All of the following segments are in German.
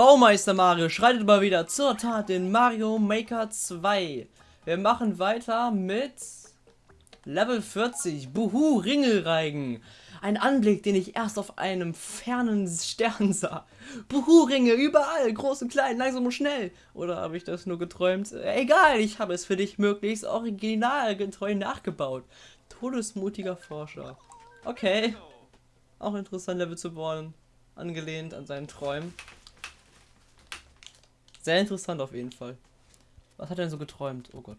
Baumeister Mario schreitet mal wieder zur Tat in Mario Maker 2. Wir machen weiter mit Level 40, Buhu Ringelreigen. Ein Anblick, den ich erst auf einem fernen Stern sah. Buhu-Ringe überall, groß und klein, langsam und schnell. Oder habe ich das nur geträumt? Äh, egal, ich habe es für dich möglichst originalgetreu nachgebaut. Todesmutiger Forscher. Okay. Auch interessant, Level zu bauen. Angelehnt an seinen Träumen. Sehr interessant auf jeden Fall. Was hat er denn so geträumt? Oh Gott.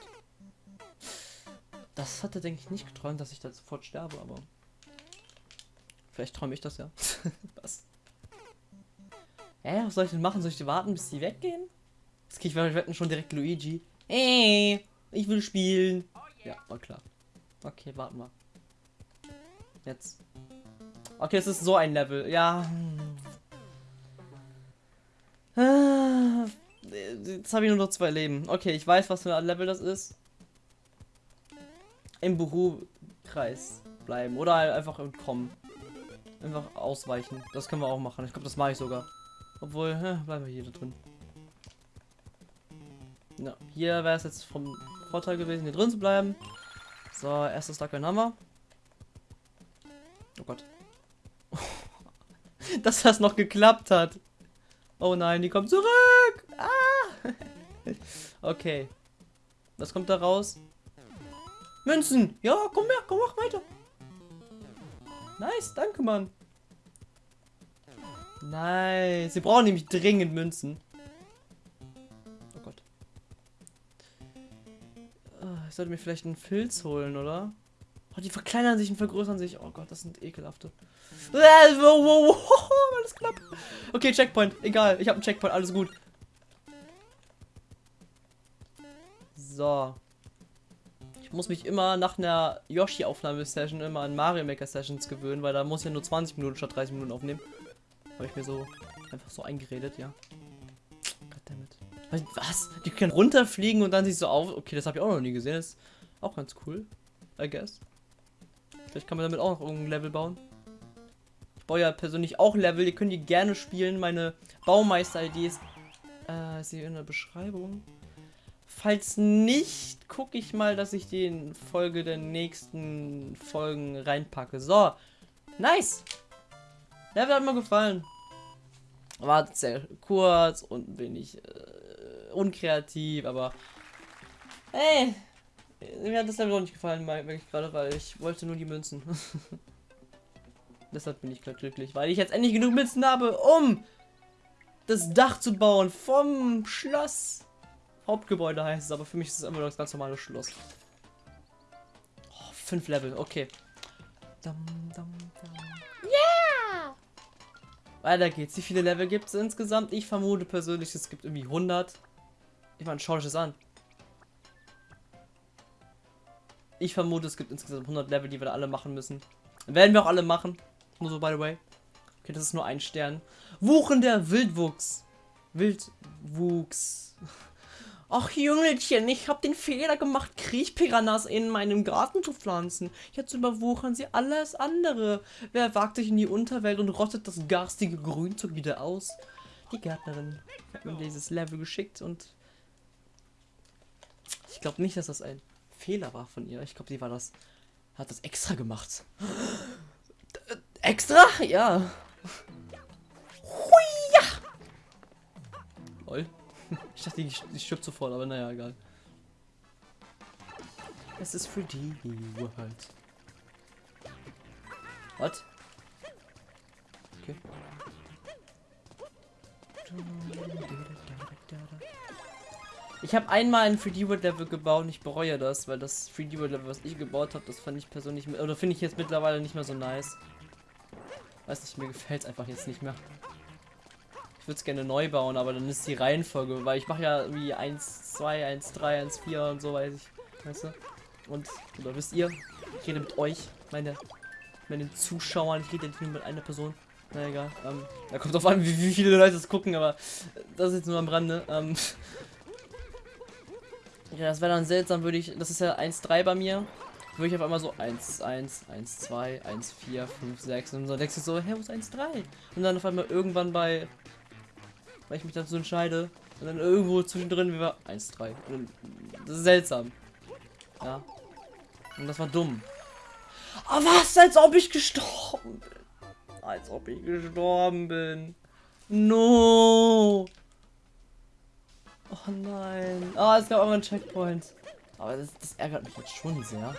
Das hatte, denke ich, nicht geträumt, dass ich da sofort sterbe, aber... Vielleicht träume ich das ja. Was? Hä, was soll ich denn machen? Soll ich warten, bis die weggehen? Jetzt kriege ich wetten schon direkt Luigi. Ey, ich will spielen. Ja, war klar. Okay, warten wir. Jetzt. Okay, es ist so ein Level. Ja. Jetzt habe ich nur noch zwei Leben. Okay, ich weiß, was für ein Level das ist. Im Büro-Kreis bleiben. Oder einfach entkommen. Einfach ausweichen. Das können wir auch machen. Ich glaube, das mache ich sogar. Obwohl, hä, bleiben wir hier drin. Ja, hier wäre es jetzt vom Vorteil gewesen, hier drin zu bleiben. So, erstes Duck haben wir. Oh Gott. Dass das noch geklappt hat. Oh nein, die kommt zurück. Ah. okay. Was kommt da raus? Münzen. Ja, komm her, komm, mach weiter. Nice, danke, Mann. Nice. Sie brauchen nämlich dringend Münzen. Oh Gott. Ah, ich sollte mir vielleicht einen Filz holen, oder? Oh, die verkleinern sich und vergrößern sich. Oh Gott, das sind ekelhafte. Alles knapp. Okay, Checkpoint. Egal, ich habe einen Checkpoint. Alles gut. So. Ich muss mich immer nach einer Yoshi-Aufnahmesession immer an Mario Maker Sessions gewöhnen, weil da muss ich ja nur 20 Minuten statt 30 Minuten aufnehmen. Habe ich mir so einfach so eingeredet, ja. Goddammit. Was? Die können runterfliegen und dann sich so auf. Okay, das habe ich auch noch nie gesehen. Das ist auch ganz cool. I guess. Vielleicht kann man damit auch noch irgendein Level bauen. Ich baue ja persönlich auch Level. Die können die gerne spielen. Meine Baumeister-ID ist, äh, ist hier in der Beschreibung. Falls nicht, gucke ich mal, dass ich die in Folge der nächsten Folgen reinpacke. So, nice. Level hat mir gefallen. War sehr kurz und wenig äh, unkreativ, aber hey, mir hat das Level auch nicht gefallen, wirklich gerade, weil ich wollte nur die Münzen. Deshalb bin ich gerade glücklich, weil ich jetzt endlich genug Münzen habe, um das Dach zu bauen vom Schloss. Hauptgebäude heißt es, aber für mich ist es immer noch das ganz normale Schloss. Oh, fünf Level, okay. Dum, dum, dum. Yeah! Weiter geht's. Wie viele Level gibt es insgesamt? Ich vermute persönlich, es gibt irgendwie 100. Ich meine, schau dich das an. Ich vermute, es gibt insgesamt 100 Level, die wir da alle machen müssen. Werden wir auch alle machen. Nur so, by the way. Okay, das ist nur ein Stern. Wuchen der Wildwuchs. Wildwuchs. Ach Jüngelchen, ich habe den Fehler gemacht, Kriechpiranhas in meinem Garten zu pflanzen. Jetzt überwuchern sie alles andere. Wer wagt sich in die Unterwelt und rottet das garstige Grünzeug wieder aus? Die Gärtnerin hat mir dieses Level geschickt und ich glaube nicht, dass das ein Fehler war von ihr. Ich glaube, sie war das, hat das extra gemacht. Extra? Ja. Hui, ja. Lol. Ich dachte, ich, ich stirbt sofort, aber naja, egal. Es ist für die World. Was? Okay. Ich habe einmal ein 3D World Level gebaut und ich bereue das, weil das 3D World Level, was ich gebaut habe, das fand ich persönlich, oder finde ich jetzt mittlerweile nicht mehr so nice. Weiß nicht, mir gefällt es einfach jetzt nicht mehr. Ich würde es gerne neu bauen, aber dann ist die Reihenfolge, weil ich mache ja wie 1, 2, 1, 3, 1, 4 und so weiß ich. Weißt du? Und, oder wisst ihr, ich rede mit euch, meine, meine Zuschauern, ich rede nicht nur mit einer Person. Na egal, ähm, da kommt drauf an, wie, wie, viele Leute das gucken, aber das ist jetzt nur am Rande. Ähm, ja, das wäre dann seltsam, würde ich, das ist ja 1-3 bei mir, würde ich auf einmal so 1, 1, 1, 2, 1, 4, 5, 6 und so denkst du so, hä, wo ist 1, 3? Und dann auf einmal irgendwann bei weil ich mich dazu entscheide. Und dann irgendwo zwischendrin wir 1-3. Das ist seltsam. Ja. Und das war dumm. Aber was, als ob ich gestorben bin. Als ob ich gestorben bin. No. Oh nein. Ah, oh, es gab aber einen Checkpoint. Aber das, das ärgert mich jetzt schon sehr.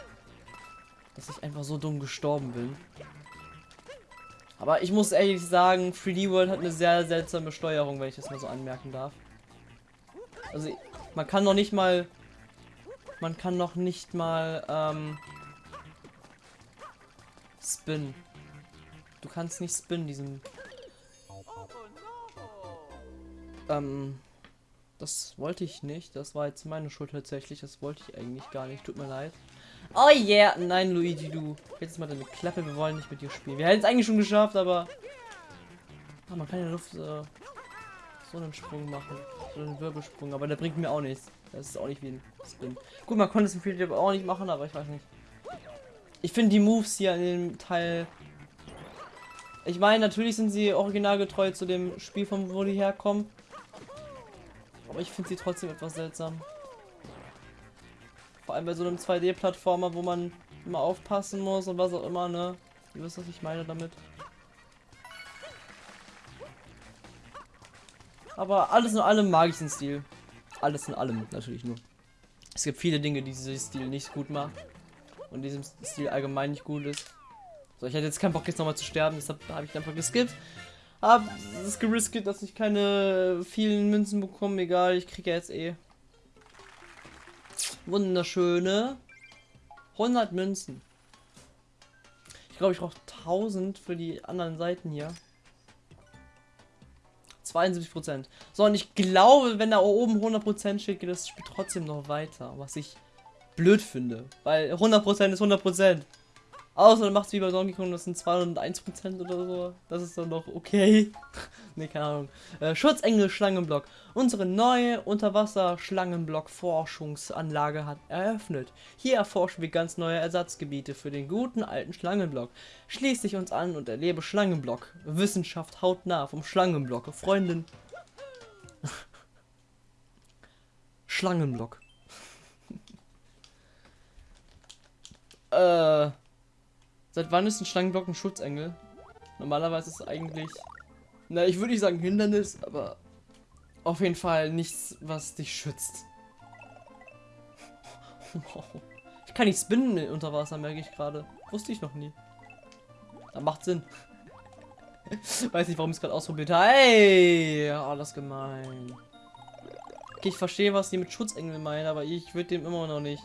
Dass ich einfach so dumm gestorben bin. Aber ich muss ehrlich sagen, 3D World hat eine sehr seltsame Steuerung, wenn ich das mal so anmerken darf. Also, man kann noch nicht mal... Man kann noch nicht mal, ähm... Spin. Du kannst nicht spinnen, diesen... Ähm... Das wollte ich nicht. Das war jetzt meine Schuld tatsächlich. Das wollte ich eigentlich gar nicht. Tut mir leid. Oh yeah. Nein, Luigi, du. Jetzt mal deine Klappe. Wir wollen nicht mit dir spielen. Wir hätten es eigentlich schon geschafft, aber... Ah, man kann in der Luft äh, so einen Sprung machen. So einen Wirbelsprung. Aber der bringt mir auch nichts. Das ist auch nicht wie ein Spin. Gut, man konnte es im Field auch nicht machen, aber ich weiß nicht. Ich finde die Moves hier in dem Teil... Ich meine, natürlich sind sie originalgetreu zu dem Spiel, von wo die herkommen. Aber ich finde sie trotzdem etwas seltsam. Vor allem bei so einem 2D-Plattformer, wo man immer aufpassen muss und was auch immer, ne? Ihr wisst, was ich meine damit. Aber alles in allem mag ich den Stil. Alles in allem natürlich nur. Es gibt viele Dinge, die dieser Stil nicht gut macht. Und diesem Stil allgemein nicht gut ist. So, ich hätte jetzt keinen Bock jetzt nochmal zu sterben, deshalb habe ich einfach geskippt. Hab es geriskiert, dass ich keine vielen Münzen bekomme. Egal, ich kriege ja jetzt eh. Wunderschöne 100 Münzen. Ich glaube, ich brauche 1000 für die anderen Seiten hier. 72%. So, und ich glaube, wenn da oben 100% steht, geht das Spiel trotzdem noch weiter. Was ich blöd finde. Weil 100% ist 100%. Außer du machst wie bei Donkey Kong, das sind 201% oder so. Das ist dann noch okay. ne, keine Ahnung. Äh, Schutzengel Schlangenblock. Unsere neue Unterwasser-Schlangenblock-Forschungsanlage hat eröffnet. Hier erforschen wir ganz neue Ersatzgebiete für den guten alten Schlangenblock. Schließ dich uns an und erlebe Schlangenblock. Wissenschaft hautnah vom Schlangenblock. Freundin. Schlangenblock. äh. Seit wann ist ein Schlangenblock ein Schutzengel? Normalerweise ist es eigentlich, na, ich würde nicht sagen Hindernis, aber auf jeden Fall nichts, was dich schützt. Ich kann nicht spinnen unter Wasser, merke ich gerade. Wusste ich noch nie. Da macht Sinn. Weiß nicht, warum ich es gerade ausprobiert habe. Hey, alles gemein. Okay, ich verstehe, was die mit Schutzengel meinen, aber ich würde dem immer noch nicht.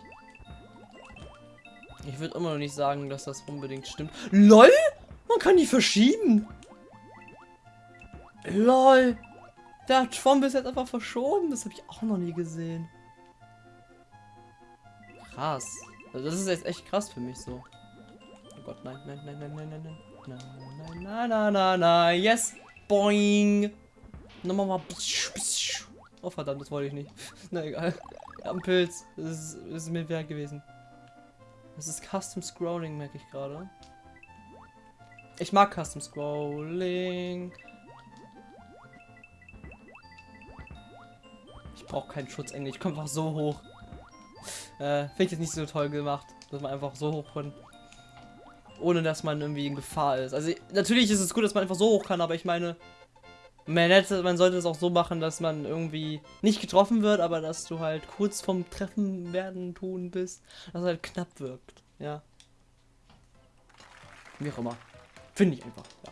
Ich würde immer noch nicht sagen, dass das unbedingt stimmt. LOL! Man kann die verschieben. LOL! Der Trump ist jetzt einfach verschoben. Das habe ich auch noch nie gesehen. Krass. Also das ist jetzt echt krass für mich so. Oh Gott, nein, nein, nein, nein, nein, nein, nein. Nein, nein, nein, nein, nein, nein. Yes! Boing! Nochmal mal. Oh verdammt, das wollte ich nicht. Na egal. Ein Pilz. Das ist, das ist mir wert gewesen. Das ist Custom Scrolling, merke ich gerade. Ich mag Custom Scrolling. Ich brauche keinen Schutzengel. Ich komme einfach so hoch. Äh, Finde ich jetzt nicht so toll gemacht, dass man einfach so hoch kann. Ohne dass man irgendwie in Gefahr ist. Also natürlich ist es gut, dass man einfach so hoch kann, aber ich meine, man, hätte, man sollte es auch so machen, dass man irgendwie nicht getroffen wird, aber dass du halt kurz vom Treffen werden tun bist, dass halt knapp wirkt. Ja. Wie auch immer. Finde ich einfach, ja.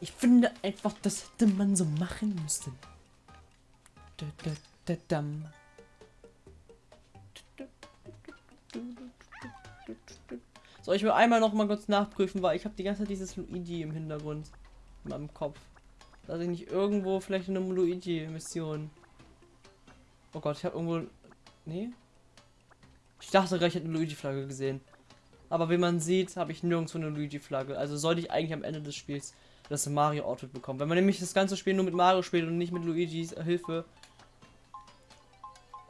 Ich finde einfach, das hätte man so machen müssen. So, ich will einmal noch mal kurz nachprüfen, weil ich habe die ganze Zeit dieses Luigi im Hintergrund in meinem Kopf. Dass ich nicht irgendwo vielleicht eine Luigi-Mission. Oh Gott, ich habe irgendwo. Nee? Ich dachte gleich, ich hätte eine Luigi-Flagge gesehen. Aber wie man sieht, habe ich nirgendwo eine Luigi-Flagge. Also sollte ich eigentlich am Ende des Spiels das Mario-Outfit bekommen. Wenn man nämlich das ganze Spiel nur mit Mario spielt und nicht mit Luigis Hilfe,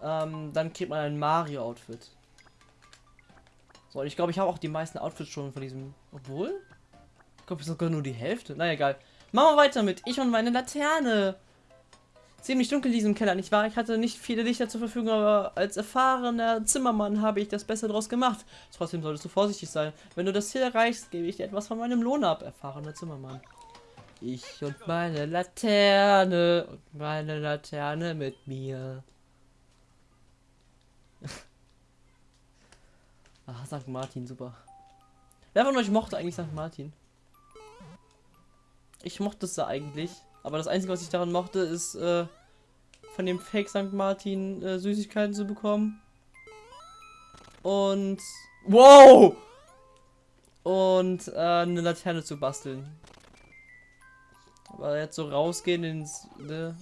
ähm, dann kriegt man ein Mario-Outfit. So, ich glaube, ich habe auch die meisten Outfits schon von diesem. Obwohl? Ich glaube, sogar nur die Hälfte. Na egal. Machen wir weiter mit Ich und meine Laterne. Ziemlich dunkel in diesem Keller, nicht wahr? Ich hatte nicht viele Lichter zur Verfügung, aber als erfahrener Zimmermann habe ich das Beste daraus gemacht. Trotzdem solltest du vorsichtig sein. Wenn du das Ziel erreichst, gebe ich dir etwas von meinem Lohn ab, erfahrener Zimmermann. Ich und meine Laterne und meine Laterne mit mir. Ach, St. Martin, super. Wer von euch mochte eigentlich St. Martin? Ich mochte es da eigentlich. Aber das Einzige, was ich daran mochte, ist äh, von dem Fake St. Martin äh, Süßigkeiten zu bekommen. Und... Wow! Und äh, eine Laterne zu basteln. Aber jetzt so rausgehen ins... Ne?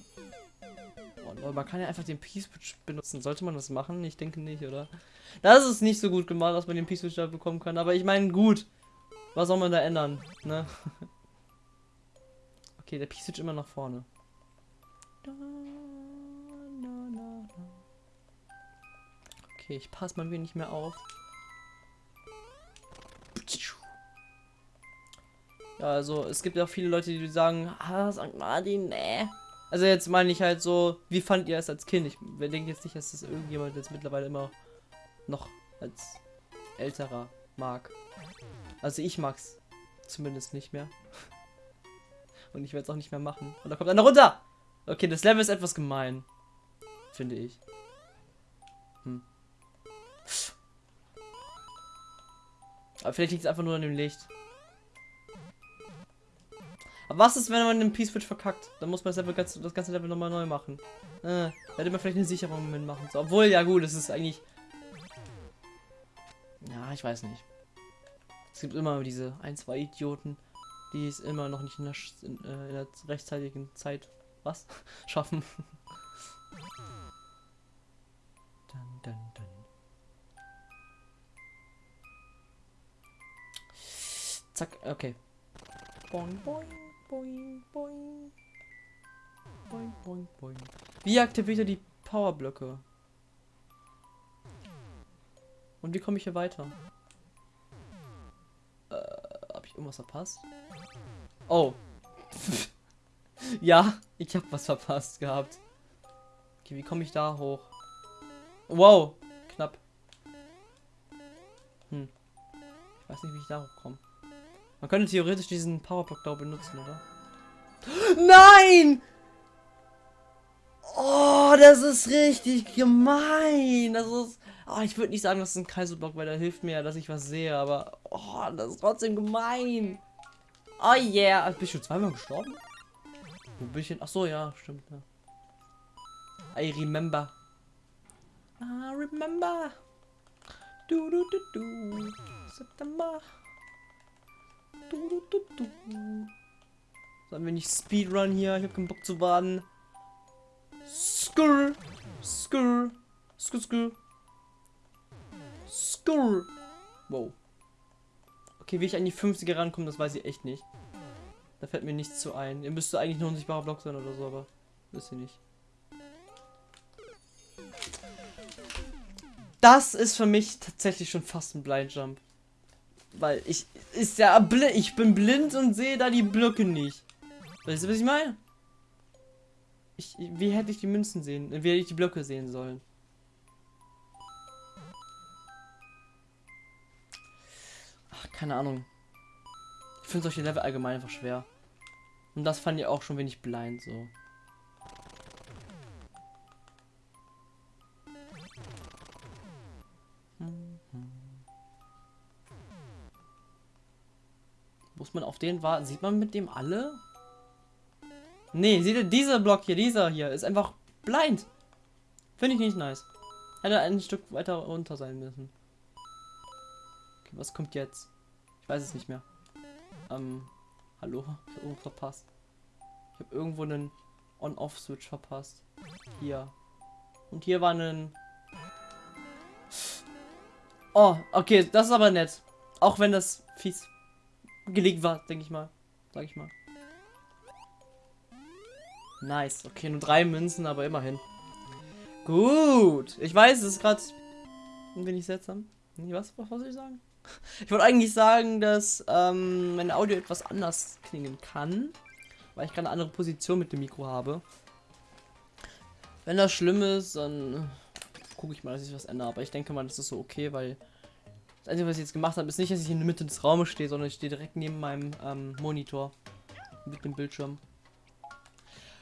Oh, man kann ja einfach den Peace Switch benutzen. Sollte man das machen? Ich denke nicht, oder? Das ist nicht so gut gemacht, dass man den Peace Switch da bekommen kann. Aber ich meine, gut. Was soll man da ändern? Ne? Okay, der Switch immer nach vorne. Okay, ich passe mal ein wenig mehr auf. Ja, also es gibt ja viele Leute, die sagen, ah, St. Martin, nee. Also jetzt meine ich halt so, wie fand ihr es als Kind? Ich denke jetzt nicht, dass das irgendjemand jetzt mittlerweile immer noch als älterer mag. Also ich mag's zumindest nicht mehr. Und ich werde es auch nicht mehr machen. Und da kommt einer runter! Okay, das Level ist etwas gemein. Finde ich. Hm. Aber vielleicht liegt es einfach nur an dem Licht. Aber was ist, wenn man den Peace Switch verkackt? Dann muss man das, Level, das ganze Level nochmal neu machen. Äh, hätte man vielleicht eine Sicherung mitmachen. So, obwohl, ja gut, es ist eigentlich... Ja, ich weiß nicht. Es gibt immer diese ein, zwei Idioten, die es immer noch nicht in der, in, äh, in der rechtzeitigen Zeit was schaffen. dun, dun, dun. Zack, okay. Boing, boing, boing, boing. Boing, boing, boing. Wie aktiviert er die Powerblöcke? Und wie komme ich hier weiter? Äh, habe ich irgendwas verpasst? Oh. ja, ich habe was verpasst gehabt. Okay, wie komme ich da hoch? Wow, knapp. Hm. Ich weiß nicht, wie ich da hochkomme. Man könnte theoretisch diesen Powerblock da benutzen, oder? Nein! Oh, das ist richtig gemein. Das ist. Oh, ich würde nicht sagen, das ist ein Kaiserblock, weil der hilft mir, dass ich was sehe, aber. Oh, das ist trotzdem gemein. Oh yeah. Bist du zweimal gestorben? Ich denn? Ach so, ja, stimmt. Ja. I remember. I remember. Du, du, du, du. September. Du, du, du, du. Sollen wir nicht Speedrun hier? Ich hab keinen Bock zu warten. Skur. Skur. Skur, skur. Skur. Wow. Okay, wie ich an die 50er rankomme, das weiß ich echt nicht. Da fällt mir nichts zu ein. Ihr müsste eigentlich nur unsichtbarer Block sein oder so, aber wisst ihr nicht. Das ist für mich tatsächlich schon fast ein Blind Jump. Weil ich ist ja blind, ich bin blind und sehe da die Blöcke nicht. Weißt du, was ich meine? Ich, wie hätte ich die Münzen sehen? Wie hätte ich die Blöcke sehen sollen? Keine Ahnung. Ich finde solche Level allgemein einfach schwer. Und das fand ich auch schon wenig blind so. Muss man auf den warten? Sieht man mit dem alle? Nee, seht ihr, dieser Block hier, dieser hier, ist einfach blind. Finde ich nicht nice. Hätte ein Stück weiter runter sein müssen. Okay, was kommt jetzt? Ich weiß es nicht mehr. Ähm, hallo? Ich habe irgendwo verpasst. Ich habe irgendwo einen On-Off-Switch verpasst. Hier. Und hier war ein... Oh, okay, das ist aber nett. Auch wenn das fies gelegt war, denke ich mal. Sag ich mal. Nice. Okay, nur drei Münzen, aber immerhin. Gut. Ich weiß, es ist gerade ein wenig seltsam. Was, was soll ich sagen? Ich wollte eigentlich sagen, dass ähm, mein Audio etwas anders klingen kann. weil ich gerade eine andere Position mit dem Mikro habe. Wenn das schlimm ist, dann gucke ich mal, dass ich was ändere. Aber ich denke mal, das ist so okay, weil das Einzige, was ich jetzt gemacht habe, ist nicht, dass ich in der Mitte des Raumes stehe, sondern ich stehe direkt neben meinem ähm, Monitor mit dem Bildschirm.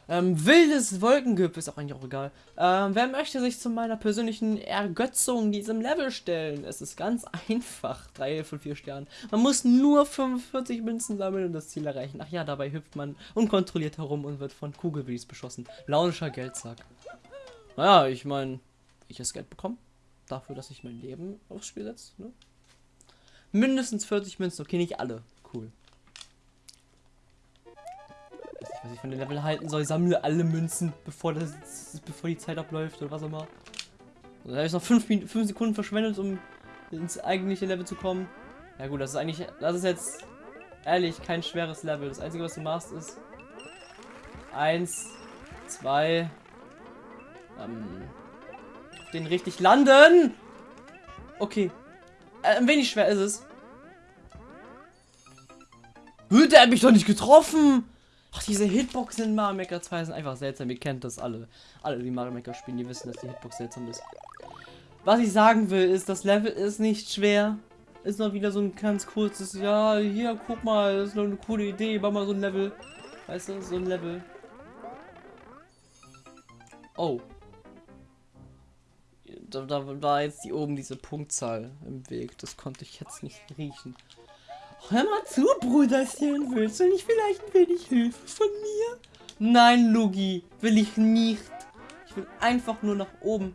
Ähm, wildes Wolkengipfel ist auch eigentlich auch egal. Ähm, wer möchte sich zu meiner persönlichen Ergötzung diesem Level stellen? Es ist ganz einfach. 3 von 4 Sternen. Man muss nur 45 Münzen sammeln und das Ziel erreichen. Ach ja, dabei hüpft man unkontrolliert herum und wird von Kugelwies beschossen. Launischer Geldsack. Naja, ich meine, ich das Geld bekomme. Dafür, dass ich mein Leben aufs Spiel setze. Ne? Mindestens 40 Münzen. Okay, nicht alle. Cool was ich von den Level halten soll. Sammle alle Münzen, bevor, das, bevor die Zeit abläuft oder was auch immer. Dann habe ich noch 5 Sekunden verschwendet, um ins eigentliche Level zu kommen. Ja gut, das ist eigentlich, das ist jetzt ehrlich kein schweres Level. Das Einzige, was du machst, ist 1, 2, ähm, den richtig landen. Okay. Äh, ein wenig schwer ist es. Der hat mich doch nicht getroffen! Ach, diese Hitboxen in Mario Maker 2 sind einfach seltsam. Ihr kennt das alle. Alle, die Mario Maker spielen, die wissen, dass die Hitbox seltsam ist. Was ich sagen will, ist, das Level ist nicht schwer. Ist noch wieder so ein ganz kurzes, ja, hier, guck mal, das ist noch eine coole Idee, mach mal so ein Level. Weißt du, so ein Level. Oh. Da, da war jetzt hier oben diese Punktzahl im Weg. Das konnte ich jetzt nicht riechen. Hör mal zu, Bruderchen. Willst du nicht vielleicht ein wenig Hilfe von mir? Nein, Lugi. Will ich nicht. Ich will einfach nur nach oben.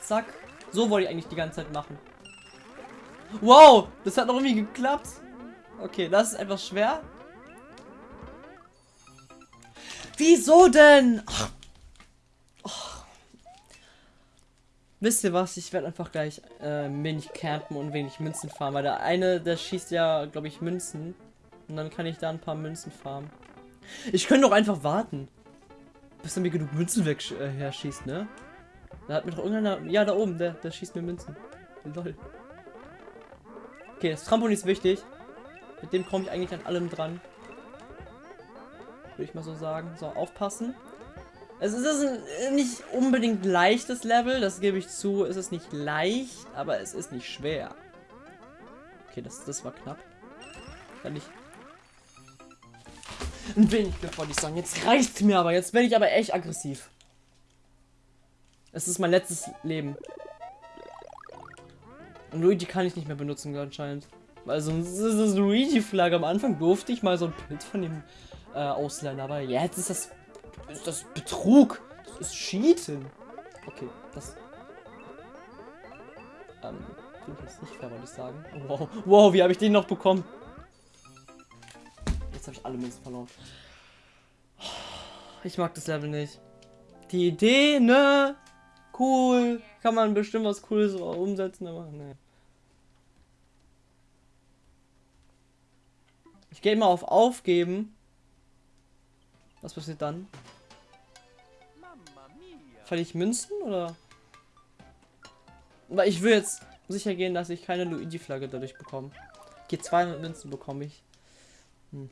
Zack. So wollte ich eigentlich die ganze Zeit machen. Wow, das hat noch irgendwie geklappt. Okay, das ist etwas schwer. Wieso denn? Ach, Wisst ihr was? Ich werde einfach gleich äh, wenig campen und wenig Münzen farmen, weil der eine, der schießt ja, glaube ich, Münzen. Und dann kann ich da ein paar Münzen farmen. Ich könnte doch einfach warten. Bis er mir genug Münzen weg äh, her schießt, ne? Da hat mir doch irgendeiner. Ja, da oben, der, der schießt mir Münzen. Lol. Okay, das Trampolin ist wichtig. Mit dem komme ich eigentlich an allem dran. Würde ich mal so sagen. So, aufpassen. Es ist ein nicht unbedingt leichtes Level, das gebe ich zu. Es ist nicht leicht, aber es ist nicht schwer. Okay, das, das war knapp. Kann ich... Ein wenig wollte ich sagen. Jetzt reicht mir aber. Jetzt bin ich aber echt aggressiv. Es ist mein letztes Leben. Und Luigi kann ich nicht mehr benutzen anscheinend. Also das ist Luigi-Flagge. Am Anfang durfte ich mal so ein Bild von ihm äh, ausleihen, aber jetzt ist das ist das Betrug. Das ist Cheaten. Okay, das... Ähm, finde ich jetzt nicht fair, wollte ich sagen. Wow, wow, wie habe ich den noch bekommen? Jetzt habe ich alle Münzen verloren. Ich mag das Level nicht. Die Idee, ne? Cool. Kann man bestimmt was Cooles umsetzen, aber ne. Ich gehe mal auf Aufgeben. Was passiert dann? Verliere ich Münzen oder? Aber ich will jetzt sicher gehen, dass ich keine Luigi-Flagge dadurch bekomme. Okay, 200 Münzen bekomme ich. Hm.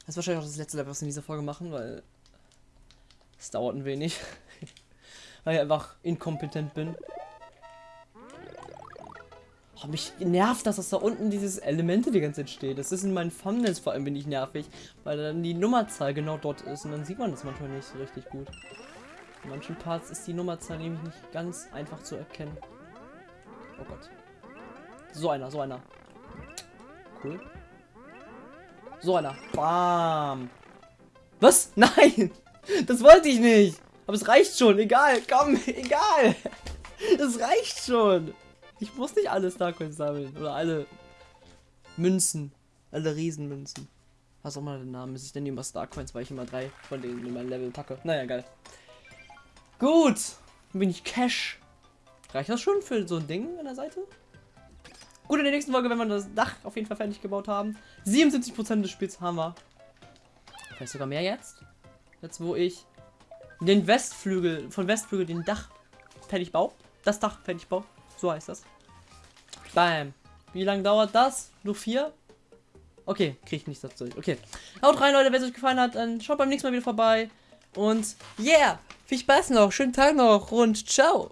Das ist wahrscheinlich auch das letzte Level, was wir in dieser Folge machen, weil es dauert ein wenig. weil ich einfach inkompetent bin. Oh, mich nervt das, dass da unten dieses Elemente die ganze Zeit steht. Das ist in meinen Thumbnails vor allem bin ich nervig, weil dann die Nummerzahl genau dort ist und dann sieht man das manchmal nicht so richtig gut. In manchen Parts ist die Nummerzahl nämlich nicht ganz einfach zu erkennen. Oh Gott. So einer, so einer. Cool. So einer. Bam. Was? Nein! Das wollte ich nicht! Aber es reicht schon. Egal. Komm, egal. Es reicht schon. Ich muss nicht alle Starcoins sammeln. Oder alle Münzen. Alle Riesenmünzen. Was auch mal der Name ist. Ich nenne immer Starcoins, weil ich immer drei von denen in mein Level packe. Naja, geil. Gut. bin ich Cash. Reicht das schon für so ein Ding an der Seite? Gut, in der nächsten Folge werden wir das Dach auf jeden Fall fertig gebaut haben. 77% des Spiels haben wir. Vielleicht sogar mehr jetzt. Jetzt, wo ich den Westflügel, von Westflügel den Dach fertig baue. Das Dach fertig baue. So heißt das. Bam. Wie lange dauert das? Nur vier? Okay, kriege ich nichts dazu. Okay. Haut rein, Leute, wenn es euch gefallen hat, dann schaut beim nächsten Mal wieder vorbei. Und yeah, viel Spaß noch, schönen Tag noch und ciao.